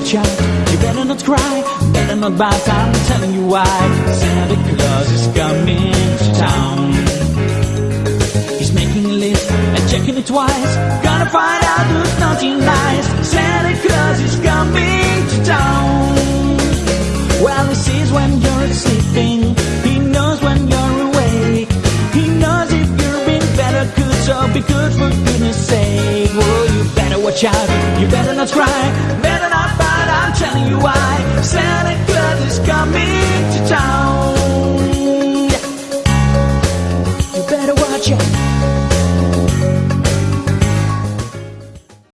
watch out. You better not cry, better not bite. I'm telling you why. Santa Claus is coming to town. He's making a list and checking it twice. Gonna find out who's naughty and nice. Santa Claus is coming to town. Well, he sees when you're sleeping. He knows when you're awake. He knows if you're being better good, so be good for goodness sake. Whoa, you better watch out. You better not cry, why Santa Claus is coming to town. You better watch out.